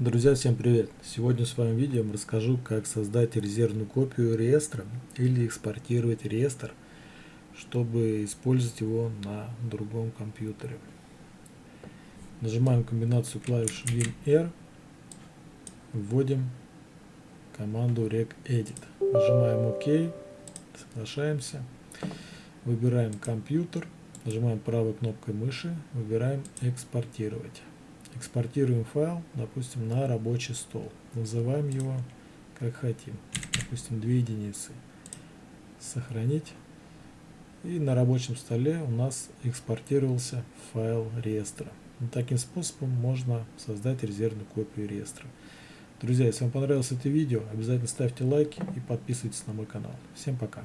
Друзья, всем привет! Сегодня в своем видео расскажу, как создать резервную копию реестра или экспортировать реестр, чтобы использовать его на другом компьютере. Нажимаем комбинацию клавиш WinR, вводим команду regedit. Нажимаем ОК, соглашаемся, выбираем компьютер, нажимаем правой кнопкой мыши, выбираем экспортировать. Экспортируем файл, допустим, на рабочий стол. Называем его как хотим. Допустим, 2 единицы. Сохранить. И на рабочем столе у нас экспортировался файл реестра. Таким способом можно создать резервную копию реестра. Друзья, если вам понравилось это видео, обязательно ставьте лайки и подписывайтесь на мой канал. Всем пока!